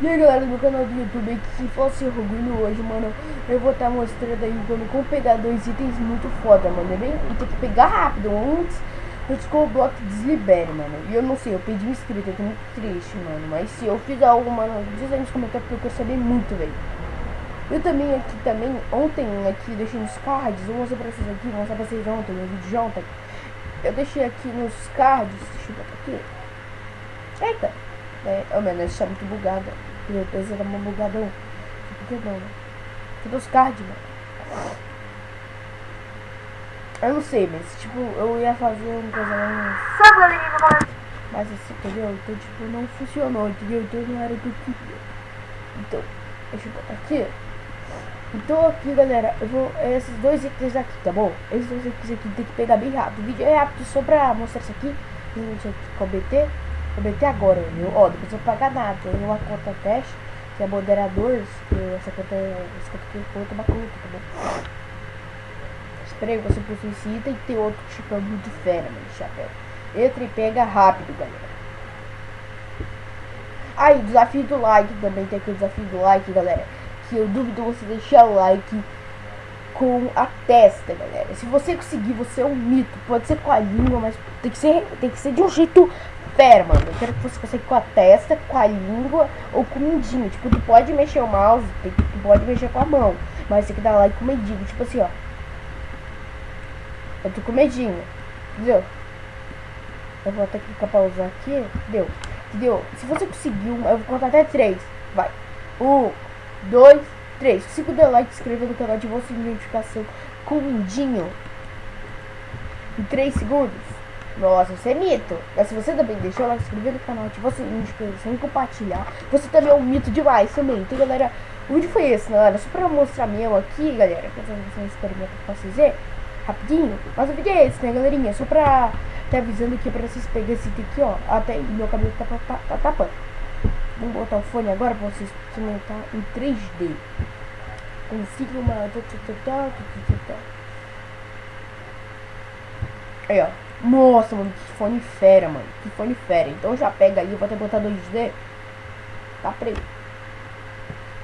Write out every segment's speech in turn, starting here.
E aí galera do canal do YouTube se fosse orgulho hoje, mano Eu vou estar mostrando aí como, como pegar dois itens muito foda, mano É bem, e tem que pegar rápido, antes o bloco deslibere, mano. E eu não sei, eu pedi um inscrito, eu tô muito triste, mano Mas se eu fizer algo, mano, diz aí nos comentários porque eu quero saber muito, velho. Eu também aqui, também, ontem aqui, deixei nos cards Vou mostrar pra vocês aqui, vou mostrar pra vocês ontem, no vídeo de ontem. Eu deixei aqui nos cards, deixa eu botar aqui. Eita é, oh, mano, essa é muito bugada. Eu pensei que era uma bugadão. Por que não, né? Cadê os cards, mano? Eu não sei, mas tipo, eu ia fazer uma coisa. Mas assim, entendeu? Então, tipo, não funcionou, entendeu? Então não era o que eu queria. Então, deixa eu botar aqui. Então aqui, galera, eu vou. Esses dois itens aqui, tá bom? Esses dois itens aqui tem que pegar bem rápido. O vídeo é rápido só pra mostrar isso aqui. Aqui com o BT. Vou meter agora, viu? Ó, depois eu pagar nada. Tem uma conta teste, que é moderadores, essa conta é. Essa conta aqui é conta bacana, tá bom? Esperei, você item e tem outro tipo é muito fera, mano, chapéu. Entra e pega rápido, galera. Aí, desafio do like também, tem aqui o desafio do like, galera. Que eu duvido você deixar o like com a testa, galera. Se você conseguir, você é um mito. Pode ser com a língua, mas tem que ser, tem que ser de um jeito Pera, mano, eu quero que você consiga com a testa, com a língua ou com o mindinho. Tipo, tu pode mexer o mouse, tu pode mexer com a mão. Mas tem que dar like com o medinho. Tipo assim, ó. Eu tô com medinho. Entendeu? Eu vou até clicar pra usar aqui. Deu. Entendeu? Se você conseguiu, eu vou contar até três. Vai. Um, dois, três. Se der like, se inscrever no canal, de notificação com o mindinho. Em três segundos. Nossa, isso é mito. Mas se você também deixou like, se inscrever no canal, ativou o sininho de inscrição e compartilhar, você também é um mito demais também. Então, galera, o vídeo foi esse, galera? Só pra mostrar mesmo aqui, galera, pra fazer um experimento pra vocês rapidinho. Mas o vídeo é esse, né, galerinha? Só pra tá avisando aqui pra vocês pegarem esse item aqui, ó. Até meu cabelo tá, tá, tá tapando. Vamos botar o fone agora pra vocês experimentar em 3D. Consiga uma... Aí, ó. Nossa, mano, que fone fera, mano. Que fone fera. Então já pega aí, eu vou até botar 2D. Tá preto.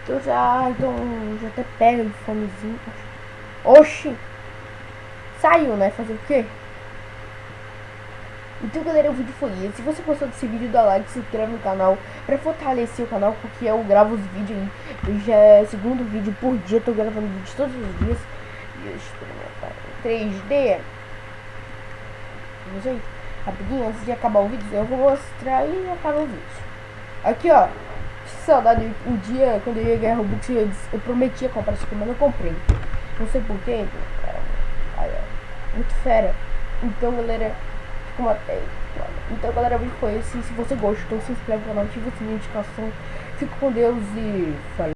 Então já, então, já até pega o fonezinho. Oxi! Saiu, né? Fazer o quê? Então galera, o vídeo foi esse. Se você gostou desse vídeo, dá like, se inscreve no canal pra fortalecer o canal, porque eu gravo os vídeos aí. Já é segundo vídeo por dia, tô gravando vídeo todos os dias. 3D mas, gente, rapidinho, antes de acabar o vídeo, eu vou mostrar e acaba o vídeo. Aqui, ó. Saudade, um dia, quando eu ia ganhar Robux, eu, eu prometia comprar isso aqui, mas não comprei. Não sei porquê. Muito fera. Então, galera, como até. Então, galera, vídeo foi esse. Se você gostou, se inscreve no canal, ativa o sininho de notificação. Fico com Deus e falou.